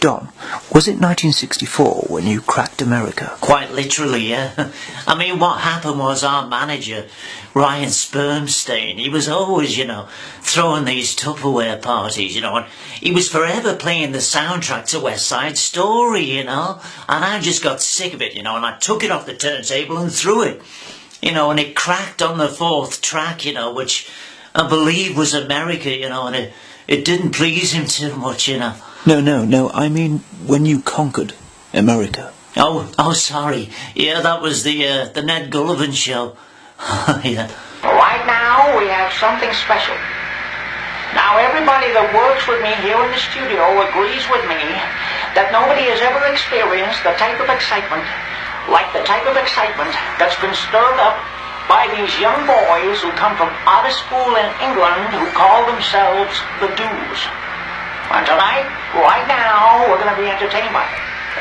Don, was it 1964 when you cracked America? Quite literally, yeah. I mean, what happened was our manager, Ryan Spermstein, he was always, you know, throwing these Tupperware parties, you know, and he was forever playing the soundtrack to West Side Story, you know, and I just got sick of it, you know, and I took it off the turntable and threw it, you know, and it cracked on the fourth track, you know, which I believe was America, you know, and it, it didn't please him too much, you know. No, no, no, I mean when you conquered America. Oh, oh, sorry. Yeah, that was the uh, the Ned Gullivan show. yeah. Right now, we have something special. Now, everybody that works with me here in the studio agrees with me that nobody has ever experienced the type of excitement, like the type of excitement that's been stirred up by these young boys who come from out of school in England who call themselves the Doos. And tonight, right now, we're going to be entertained by.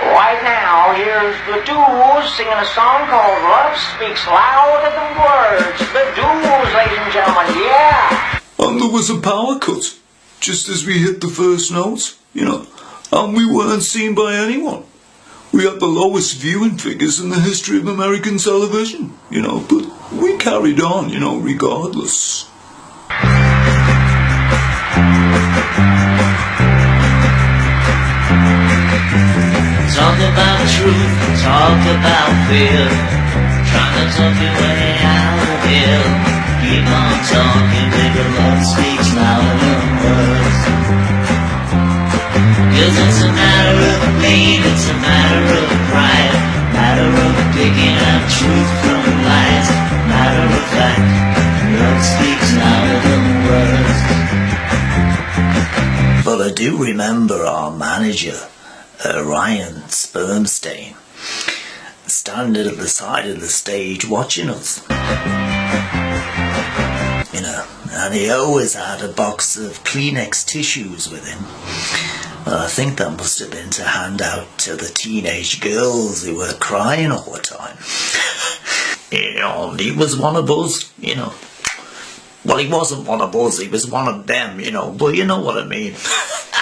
Right now, here's the Doos singing a song called Love Speaks Louder Than Words. The Doos, ladies and gentlemen, yeah! And there was a power cut, just as we hit the first note, you know, and we weren't seen by anyone. We had the lowest viewing figures in the history of American television, you know, but we carried on, you know, regardless. Talk about truth, talk about fear. Trying to talk your way out of here. Keep on talking, baby, love speaks louder than words. Cause it's a matter of pain, it's a matter of pride. Matter of picking out truth from lies. Matter of fact, love speaks louder than words. But I do remember our manager Ryan Spermsteen standing at the side of the stage watching us. You know, and he always had a box of Kleenex tissues with him. Well, I think that must have been to hand out to the teenage girls who were crying all the time. you know, he was one of us, you know. Well, he wasn't one of us, he was one of them, you know, but you know what I mean.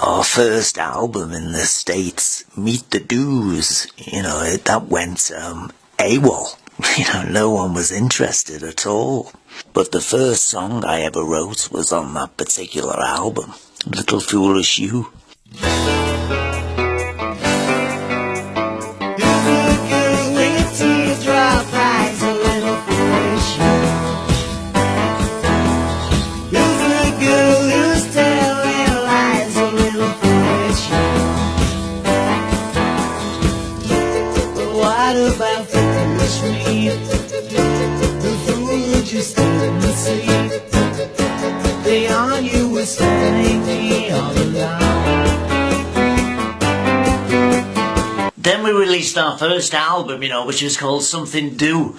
Our first album in the States, Meet the Doos, you know, it, that went um, AWOL. You know, no one was interested at all. But the first song I ever wrote was on that particular album, Little Foolish You. First album, you know, which was called Something Do.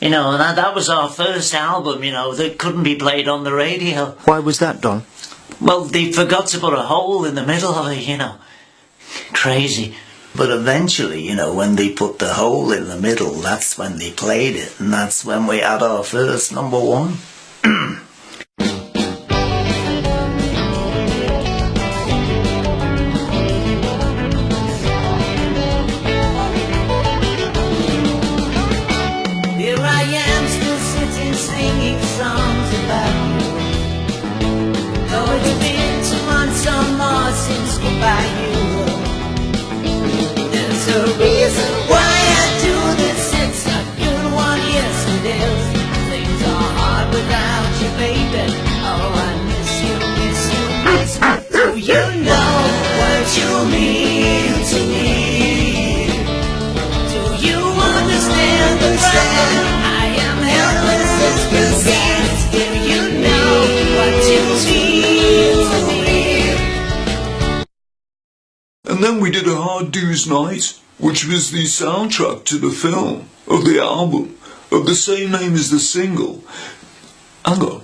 You know, and that, that was our first album, you know, that couldn't be played on the radio. Why was that, Don? Well, they forgot to put a hole in the middle of it, you know. Crazy. But eventually, you know, when they put the hole in the middle, that's when they played it, and that's when we had our first number one. I am still sitting singing songs about you. Though it's been two months or more since goodbye you. There's a reason why I do this. It's good one, yes it is. Things are hard without you, baby. Oh, I miss you, miss you, miss. Do you know what you mean did a Hard Do's Night, which was the soundtrack to the film of the album of the same name as the single. Hang on.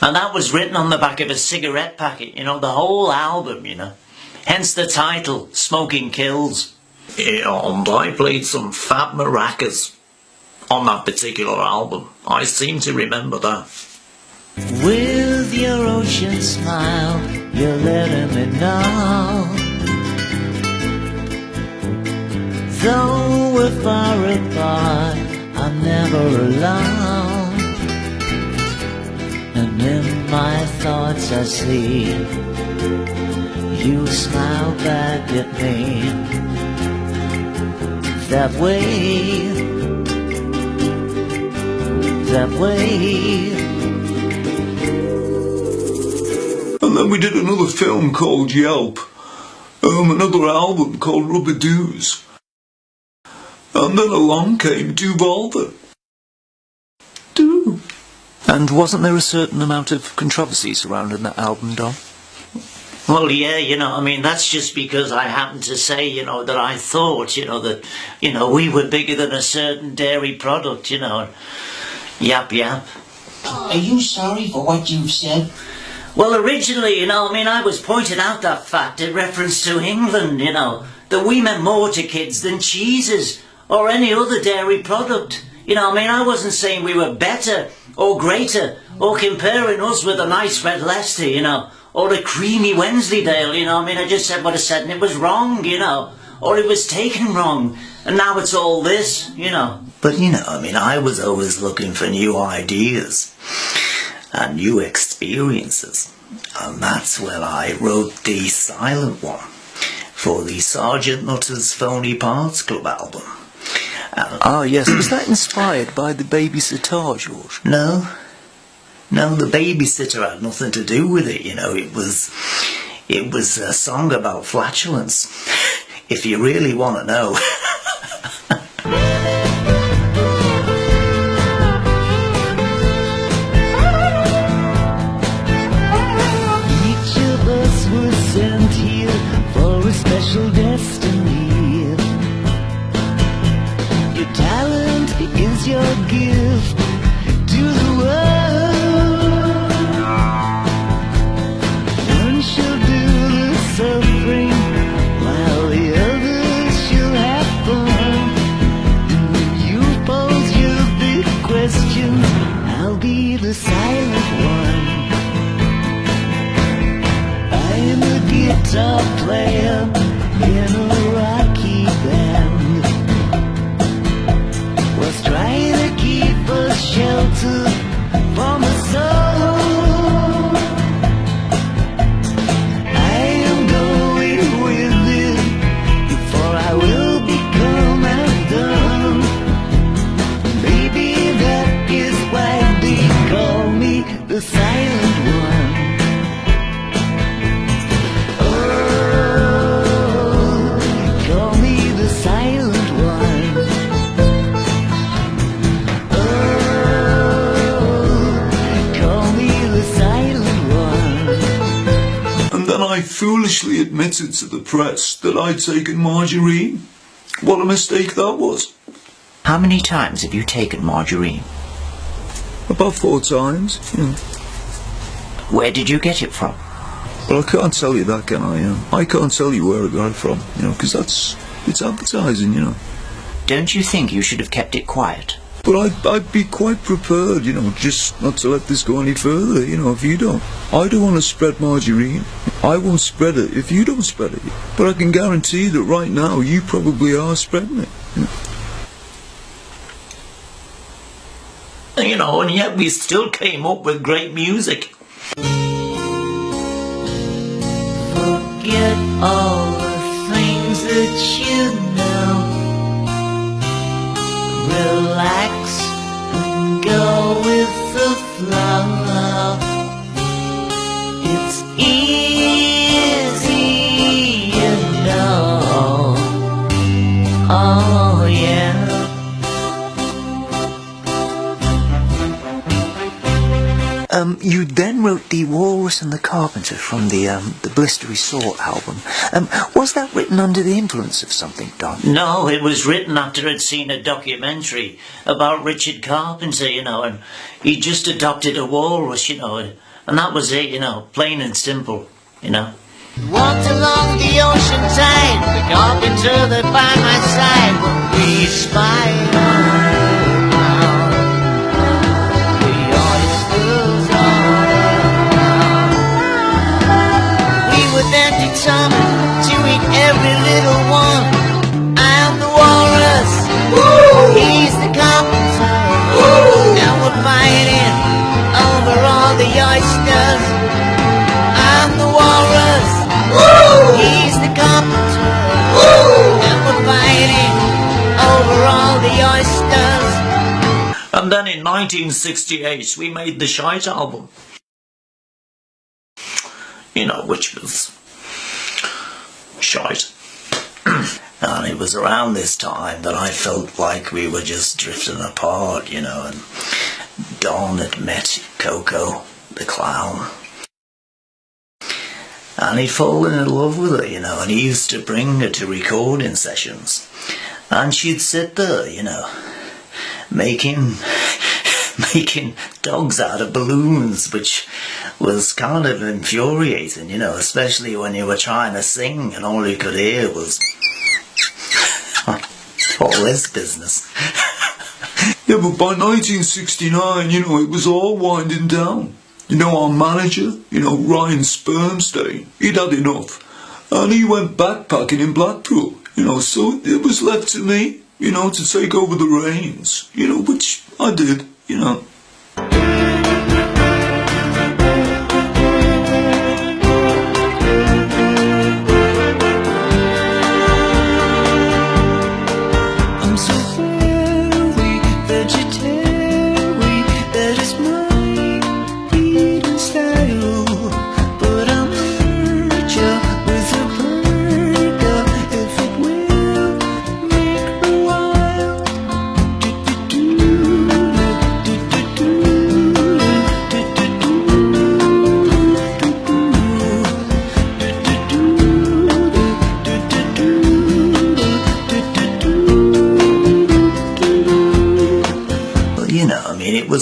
And that was written on the back of a cigarette packet, you know, the whole album, you know. Hence the title, Smoking Kills. Yeah, and I played some fab maracas on that particular album. I seem to remember that. With your ocean smile, you're letting me know. Though we're far apart, I'm never alone. And in my thoughts I see you smile back at me. That way, that way. And then we did another film called Yelp. Um, another album called Rubber Doos. And then along came Duvalva. Do. And wasn't there a certain amount of controversy surrounding that album, Don? Well, yeah, you know, I mean, that's just because I happened to say, you know, that I thought, you know, that, you know, we were bigger than a certain dairy product, you know. Yap, yap. Are you sorry for what you've said? Well, originally, you know, I mean, I was pointing out that fact in reference to England, you know, that we meant more to kids than cheeses or any other dairy product. You know, I mean, I wasn't saying we were better or greater or comparing us with a nice red Leicester, you know, or a creamy Wensleydale, you know. I mean, I just said what I said and it was wrong, you know, or it was taken wrong. And now it's all this, you know. But, you know, I mean, I was always looking for new ideas and new experiences. And that's where I wrote the silent one for the Sergeant Nutter's Phony Parts Club album. Ah, yes. Was that inspired by the babysitter, George? no, no, the babysitter had nothing to do with it, you know, it was, it was a song about flatulence. If you really want to know. one. I'm a guitar player foolishly admitted to the press that I'd taken margarine. What a mistake that was. How many times have you taken margarine? About four times. You know. Where did you get it from? Well, I can't tell you that, can I? Um, I can't tell you where I got it from, you know, because that's, it's advertising, you know. Don't you think you should have kept it quiet? But I'd, I'd be quite prepared, you know, just not to let this go any further, you know, if you don't. I don't want to spread margarine. I won't spread it if you don't spread it. But I can guarantee that right now you probably are spreading it. You know. You know, and yet we still came up with great music. Forget all the things that you It's easy, you know. Oh, yeah. Um, you then wrote The Walrus and the Carpenter from the um, the Blistery Saw album. Um, was that written under the influence of something, Don? No, it was written after I'd seen a documentary about Richard Carpenter, you know, and he just adopted a walrus, you know, and, and that was it, you know, plain and simple, you know. Walked along the ocean tide, the carpenter that by my side we And then in 1968 we made the Shite album. You know, which was shite. and it was around this time that I felt like we were just drifting apart, you know, and Don had met Coco, the clown. And he'd fallen in love with her, you know, and he used to bring her to recording sessions. And she'd sit there, you know, making making dogs out of balloons, which was kind of infuriating, you know, especially when you were trying to sing and all you could hear was all this business. Yeah, but by 1969, you know, it was all winding down. You know, our manager, you know, Ryan Spermstain, he'd had enough. And he went backpacking in Blackpool, you know, so it was left to me, you know, to take over the reins, you know, which I did, you know.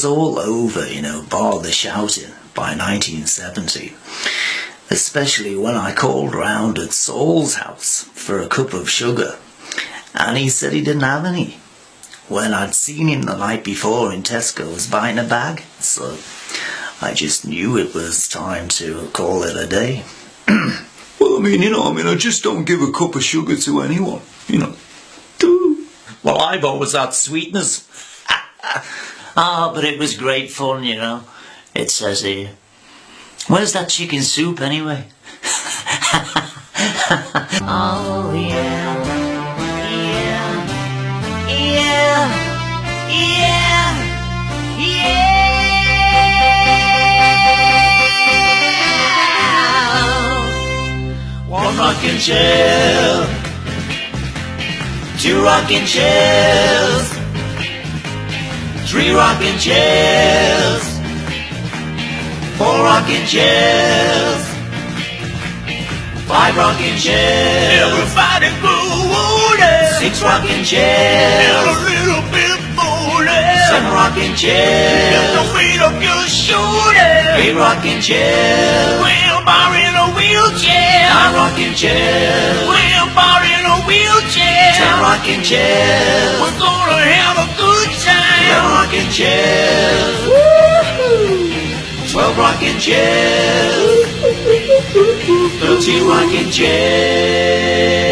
Was all over, you know, bar the shouting by 1970. Especially when I called round at Saul's house for a cup of sugar. And he said he didn't have any. When I'd seen him the night before in Tesco's buying a bag. So I just knew it was time to call it a day. Well, I mean, you know, I mean, I just don't give a cup of sugar to anyone, you know. Well, I've always had sweetness. ah, but it was great fun, you know. It says here. Where's that chicken soup anyway? Oh yeah, yeah, yeah, yeah, yeah. One rocking chair, two rocking chairs, three rocking chairs, four rocking chairs, five rocking chairs. Everybody good. Six rocking chairs. a little bit booty. Seven rocking chairs. Get the weight of your shoulders. Eight rocking chairs. Wheelbarrow in a wheelchair. Nine rocking chairs. Wheelbarrow in a wheelchair. Ten rocking chairs. We're gonna have a good time. Eleven rocking chairs. Twelve rocking chairs. Thirteen rocking chairs.